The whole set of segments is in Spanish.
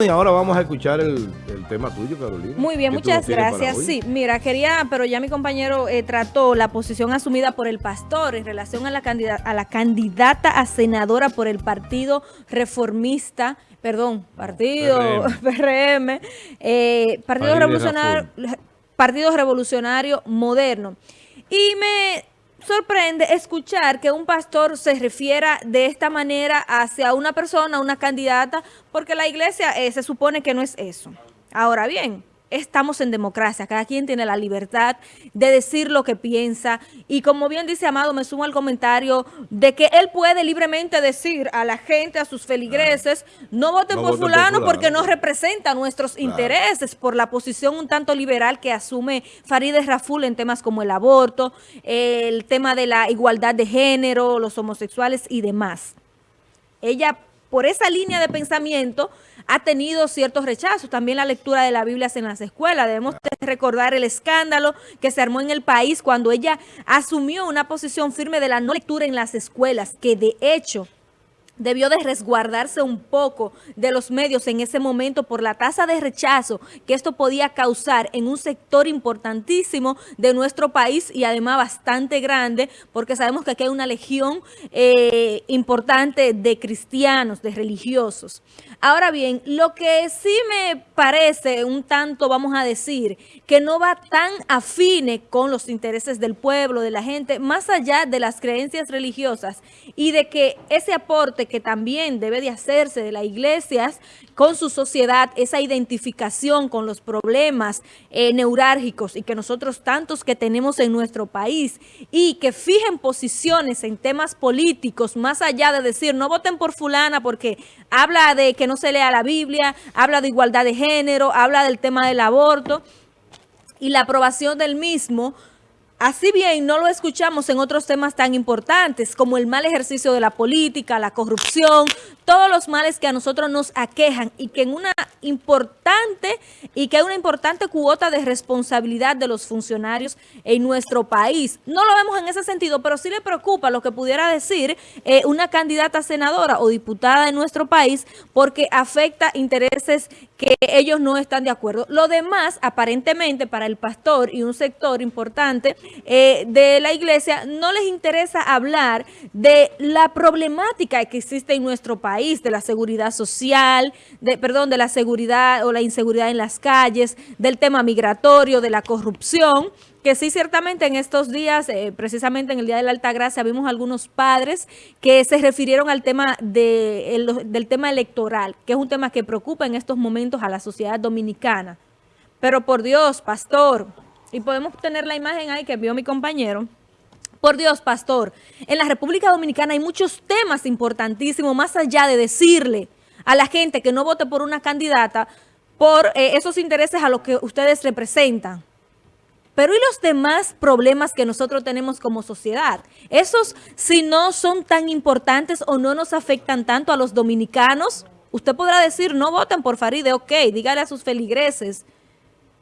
Y ahora vamos a escuchar el, tema tuyo, Carolina. Muy bien, muchas gracias. Sí, mira, quería, pero ya mi compañero eh, trató la posición asumida por el pastor en relación a la, candidata, a la candidata a senadora por el Partido Reformista, perdón, Partido PRM, eh, Partido, Revolucionario, Partido Revolucionario Moderno. Y me sorprende escuchar que un pastor se refiera de esta manera hacia una persona, una candidata, porque la iglesia eh, se supone que no es eso. Ahora bien, estamos en democracia, cada quien tiene la libertad de decir lo que piensa. Y como bien dice Amado, me sumo al comentario de que él puede libremente decir a la gente, a sus feligreses, no voten por, fulano porque no representa nuestros intereses por la posición un tanto liberal que asume Farideh Raful en temas como el aborto, el tema de la igualdad de género, los homosexuales y demás. Ella por esa línea de pensamiento ha tenido ciertos rechazos. También la lectura de la Biblia en las escuelas. Debemos recordar el escándalo que se armó en el país cuando ella asumió una posición firme de la no lectura en las escuelas, que de hecho debió de resguardarse un poco de los medios en ese momento por la tasa de rechazo que esto podía causar en un sector importantísimo de nuestro país y además bastante grande porque sabemos que aquí hay una legión eh, importante de cristianos, de religiosos. Ahora bien, lo que sí me parece un tanto, vamos a decir, que no va tan afine con los intereses del pueblo, de la gente, más allá de las creencias religiosas y de que ese aporte que también debe de hacerse de las iglesias con su sociedad, esa identificación con los problemas eh, neurálgicos y que nosotros tantos que tenemos en nuestro país y que fijen posiciones en temas políticos, más allá de decir no voten por fulana porque habla de que no se lea la Biblia, habla de igualdad de género, habla del tema del aborto y la aprobación del mismo, Así bien, no lo escuchamos en otros temas tan importantes como el mal ejercicio de la política, la corrupción, todos los males que a nosotros nos aquejan y que en una importante y que hay una importante cuota de responsabilidad de los funcionarios en nuestro país. No lo vemos en ese sentido, pero sí le preocupa lo que pudiera decir eh, una candidata senadora o diputada en nuestro país porque afecta intereses que ellos no están de acuerdo. Lo demás, aparentemente, para el pastor y un sector importante eh, de la iglesia, no les interesa hablar de la problemática que existe en nuestro país de la seguridad social, de, perdón, de la seguridad o la inseguridad en las calles, del tema migratorio, de la corrupción, que sí ciertamente en estos días, eh, precisamente en el Día de la Alta Gracia, vimos algunos padres que se refirieron al tema de, del tema electoral, que es un tema que preocupa en estos momentos a la sociedad dominicana. Pero por Dios, pastor, y podemos tener la imagen ahí que vio mi compañero, por Dios, pastor, en la República Dominicana hay muchos temas importantísimos, más allá de decirle a la gente que no vote por una candidata por eh, esos intereses a los que ustedes representan. Pero ¿y los demás problemas que nosotros tenemos como sociedad? Esos, si no son tan importantes o no nos afectan tanto a los dominicanos, usted podrá decir, no voten por Faride, ok, dígale a sus feligreses,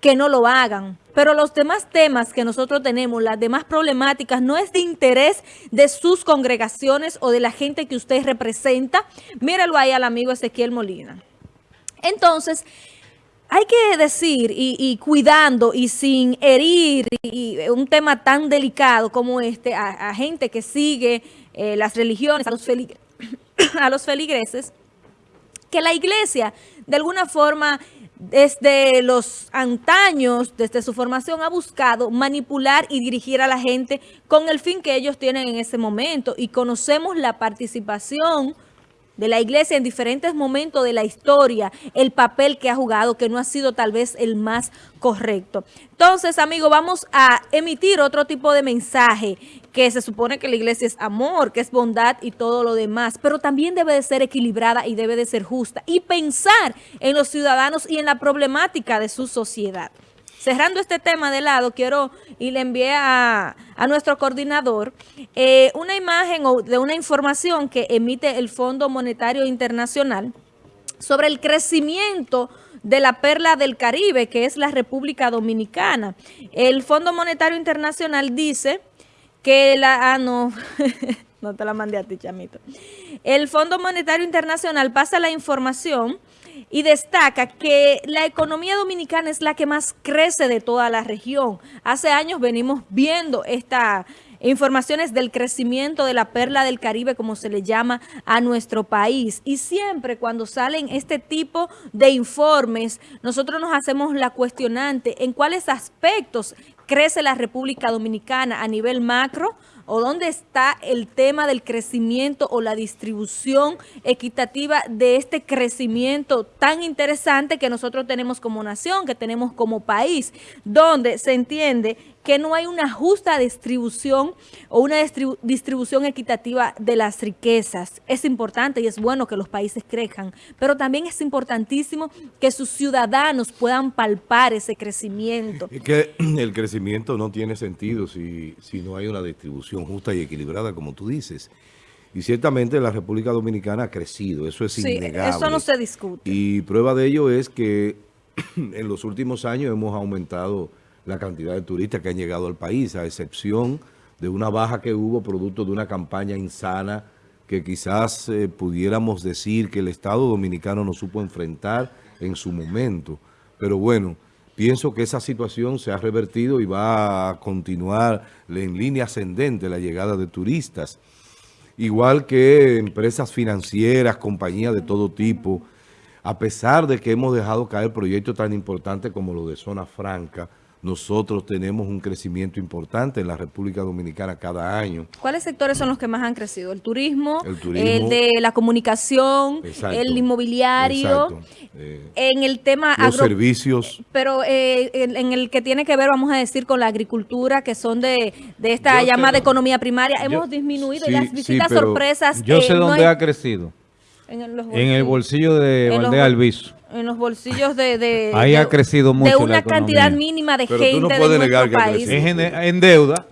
que no lo hagan. Pero los demás temas que nosotros tenemos, las demás problemáticas, no es de interés de sus congregaciones o de la gente que usted representa. Míralo ahí al amigo Ezequiel Molina. Entonces, hay que decir, y, cuidando y sin herir y, un tema tan delicado como este, a, gente que sigue eh, las religiones, a los, a los feligreses, que la iglesia de alguna forma desde los antaños, desde su formación, ha buscado manipular y dirigir a la gente con el fin que ellos tienen en ese momento. Y conocemos la participación de la iglesia en diferentes momentos de la historia, el papel que ha jugado, que no ha sido tal vez el más correcto. Entonces, amigos, vamos a emitir otro tipo de mensaje, que se supone que la iglesia es amor, que es bondad y todo lo demás, pero también debe de ser equilibrada y debe de ser justa y pensar en los ciudadanos y en la problemática de su sociedad. Cerrando este tema de lado, quiero y le envié a, nuestro coordinador eh, una imagen o de una información que emite el Fondo Monetario Internacional sobre el crecimiento de la perla del Caribe, que es la República Dominicana. El Fondo Monetario Internacional dice que la... Ah, no, no te la mandé a ti, chamito. El Fondo Monetario Internacional pasa la información y destaca que la economía dominicana es la que más crece de toda la región. Hace años venimos viendo esta informaciones del crecimiento de la perla del Caribe, como se le llama a nuestro país. Y siempre cuando salen este tipo de informes, nosotros nos hacemos la cuestionante en cuáles aspectos crece la República Dominicana a nivel macro, o dónde está el tema del crecimiento o la distribución equitativa de este crecimiento tan interesante que nosotros tenemos como nación, que tenemos como país, donde se entiende que no hay una justa distribución o una distribución equitativa de las riquezas. Es importante y es bueno que los países crezcan, pero también es importantísimo que sus ciudadanos puedan palpar ese crecimiento. Es que el crecimiento no tiene sentido si, si no hay una distribución justa y equilibrada, como tú dices. Y ciertamente la República Dominicana ha crecido, eso es sí, eso no se discute. Y prueba de ello es que en los últimos años hemos aumentado la cantidad de turistas que han llegado al país, a excepción de una baja que hubo producto de una campaña insana que quizás eh, pudiéramos decir que el Estado Dominicano no supo enfrentar en su momento. Pero bueno, pienso que esa situación se ha revertido y va a continuar en línea ascendente la llegada de turistas. Igual que empresas financieras, compañías de todo tipo, a pesar de que hemos dejado caer proyectos tan importantes como lo de Zona Franca, nosotros tenemos un crecimiento importante en la República Dominicana cada año. ¿Cuáles sectores son los que más han crecido? ¿El turismo, el, de la comunicación, el inmobiliario? Eh, en el tema... Los servicios. Pero eh, en, el que tiene que ver, vamos a decir, con la agricultura, que son de, esta llamada economía primaria, hemos disminuido y las visitas sorpresas... Yo sé eh, dónde ha crecido. En, el bolsillo de Valdez Alviso en los bolsillos de, Ahí ha crecido mucho de una cantidad mínima de gente no de negar país. Es en, deuda.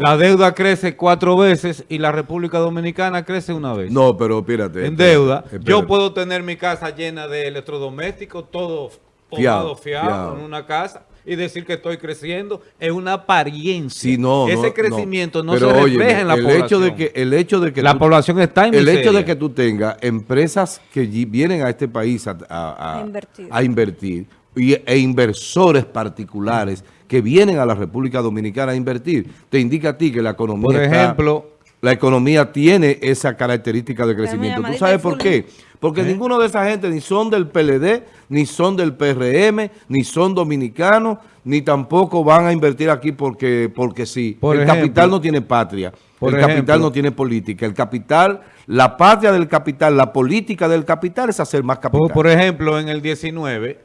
La deuda crece cuatro veces y la República Dominicana crece una vez. No, pero espérate. En deuda. Yo puedo tener mi casa llena de electrodomésticos, todo fiado, fiado, en una casa y decir que estoy creciendo es una apariencia. no, Ese crecimiento no, se refleja en la el población. Hecho de que, el hecho de que la población está en El hecho de que tú tengas empresas que vienen a este país a, invertir, e inversores particulares que vienen a la República Dominicana a invertir, te indica a ti que la economía Por ejemplo, la economía tiene esa característica de crecimiento. ¿Tú sabes por qué? Porque ¿Eh? ninguno de esa gente ni son del PLD, ni son del PRM, ni son dominicanos, ni tampoco van a invertir aquí porque, porque sí. el capital no tiene patria, el capital no tiene política. El capital, la patria del capital, la política del capital es hacer más capital. Por, por ejemplo, en el 19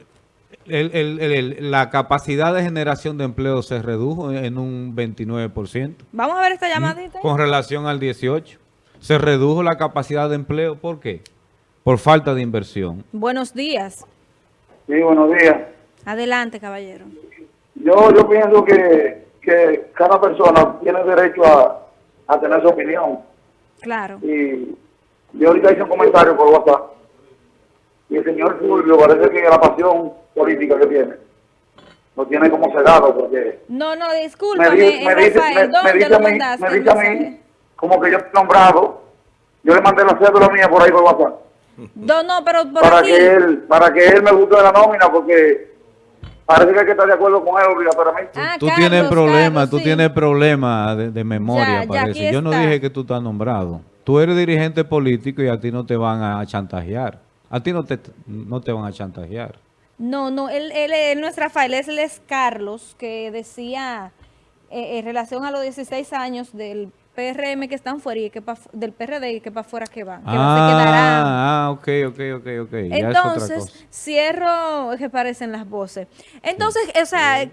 la capacidad de generación de empleo se redujo en un 29%. Vamos a ver esta llamadita. Con relación al 18. Se redujo la capacidad de empleo. ¿Por qué? Por falta de inversión. Buenos días. Sí, buenos días. Adelante, caballero. Yo, yo pienso que, que cada persona tiene derecho a, a tener su opinión. Claro. Y yo ahorita hice un comentario por WhatsApp y el señor Fulvio parece que la pasión política que tiene lo tiene como cegado porque... No, no, discúlpame, me, dice, me, dice, me, dice a mí, me dice a mí, como que yo estoy nombrado, yo le mandé la cédula mía por ahí por WhatsApp. No, no, pero por para que él Para que él me guste de la nómina porque parece que hay que estar de acuerdo con él, pero mí. Ah, tú tienes problemas, tú tienes problemas de, memoria, parece. yo no dije que tú estás nombrado. Tú eres dirigente político y a ti no te van a chantajear. A ti no te, no te van a chantajear. No, no, él, él, no es Rafael, él es Carlos, que decía eh, en relación a los 16 años del PRM que están fuera y que del PRD y que para afuera que van, que ah, Ah, ok, ok, ok, ok. Entonces, cierro, que parecen las voces. Entonces, o sea,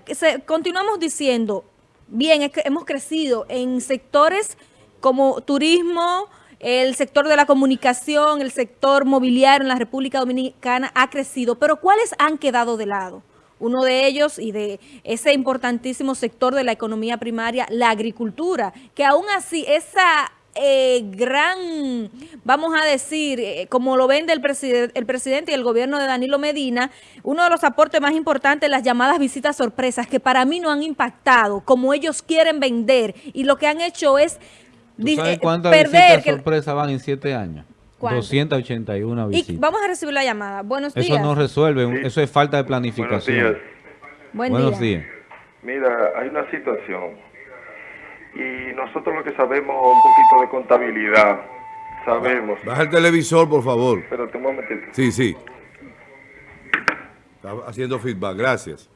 continuamos diciendo, bien, es que hemos crecido en sectores como turismo, el sector de la comunicación, el sector mobiliario en la República Dominicana ha crecido, pero ¿cuáles han quedado de lado? Uno de ellos y de ese importantísimo sector de la economía primaria, la agricultura, que aún así esa eh, gran, vamos a decir, eh, como lo vende el, el presidente y el gobierno de Danilo Medina, uno de los aportes más importantes, las llamadas visitas sorpresas, que para mí no han impactado como ellos quieren vender y lo que han hecho es ¿Tú sabes cuántas visitas sorpresa van en siete años? 281 visitas. Y vamos a recibir la llamada. Buenos días. Eso no resuelve, eso es falta de planificación. Buenos días. Mira, hay una situación y nosotros lo que sabemos un poquito de contabilidad, sabemos. Baja el televisor, por favor. Un momentito. Sí, sí. Está haciendo feedback, gracias.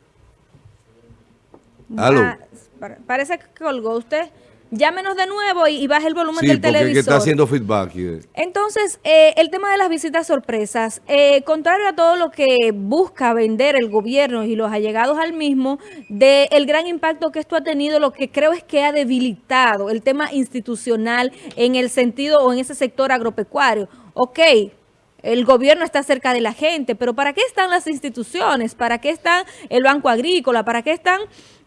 Aló. Parece que colgó usted llámenos de nuevo y, baje el volumen del televisor. Sí, está haciendo feedback. Entonces, eh, el tema de las visitas sorpresas, eh, contrario a todo lo que busca vender el gobierno y los allegados al mismo, del el gran impacto que esto ha tenido, lo que creo es que ha debilitado el tema institucional en el sentido o en ese sector agropecuario. Ok, el gobierno está cerca de la gente, pero ¿para qué están las instituciones? ¿Para qué está el Banco Agrícola? ¿Para qué están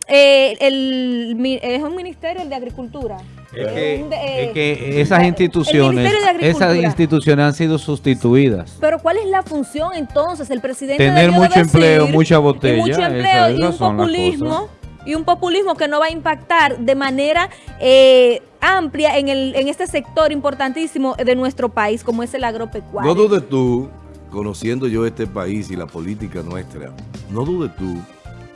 eh, el, es un ministerio de Agricultura. Es que, esas instituciones, esas instituciones han sido sustituidas. Pero ¿cuál es la función entonces? El presidente tener mucho empleo, mucha botella, mucho empleo y un populismo y un populismo que no va a impactar de manera eh, amplia en, el, en este sector importantísimo de nuestro país, como es el agropecuario. No dudes tú, conociendo yo este país y la política nuestra, no dudes tú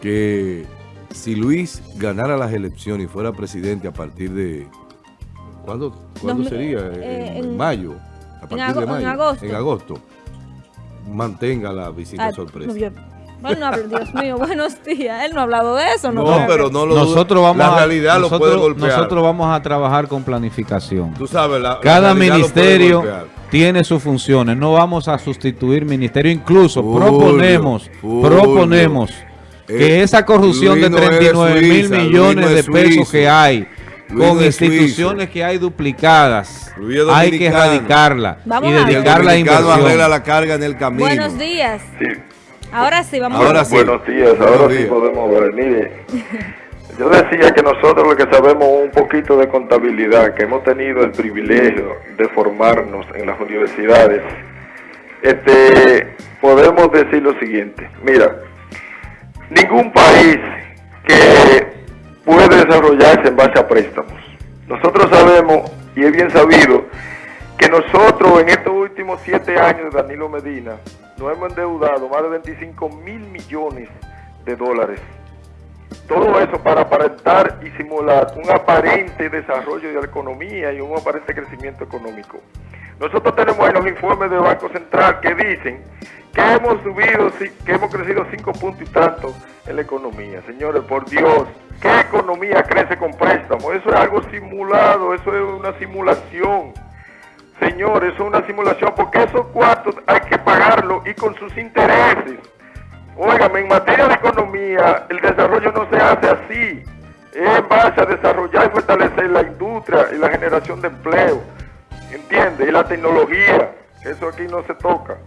que si Luis ganara las elecciones y fuera presidente a partir de... ¿Cuándo, sería? Eh, en, mayo. A partir de mayo. En agosto. En agosto. Mantenga la visita ah, sorpresa. bueno, Dios mío, buenos días. Él no ha hablado de eso. No, no pero no lo nosotros vamos La realidad lo puede golpear. Nosotros vamos a trabajar con planificación. Tú sabes, la, Cada ministerio tiene sus funciones. No vamos a sustituir ministerio. Incluso proponemos, proponemos que esa corrupción de 39 mil millones de pesos que hay con instituciones que hay duplicadas, hay que erradicarla y dedicarla a inversión. la carga en el camino. Buenos días. Ahora sí, vamos a ver. Buenos días, ahora sí podemos ver. Mire, yo decía que nosotros lo que sabemos un poquito de contabilidad, que hemos tenido el privilegio de formarnos en las universidades, este, podemos decir lo siguiente. Mira, ningún país que puede desarrollarse en base a préstamos. Nosotros sabemos, y es bien sabido, que nosotros en estos últimos siete años de Danilo Medina nos hemos endeudado más de 25 mil millones de dólares. Todo eso para aparentar y simular un aparente desarrollo de la economía y un aparente crecimiento económico. Nosotros tenemos ahí los informes del Banco Central que dicen que hemos subido, que hemos crecido cinco puntos y tanto en la economía. Señores, por Dios, ¿qué economía crece con préstamos? Eso es algo simulado, eso es una simulación. Señores, eso es una simulación porque esos cuartos hay que pagarlo y con sus intereses. Óigame, en materia de economía, el desarrollo no se hace así. Es base a desarrollar y fortalecer la industria y la generación de empleo. ¿Entiende? Y la tecnología. Eso aquí no se toca.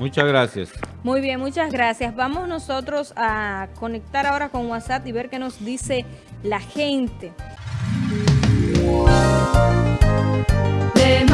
Muchas gracias. Muy bien, muchas gracias. Vamos nosotros a conectar ahora con WhatsApp y ver qué nos dice la gente. De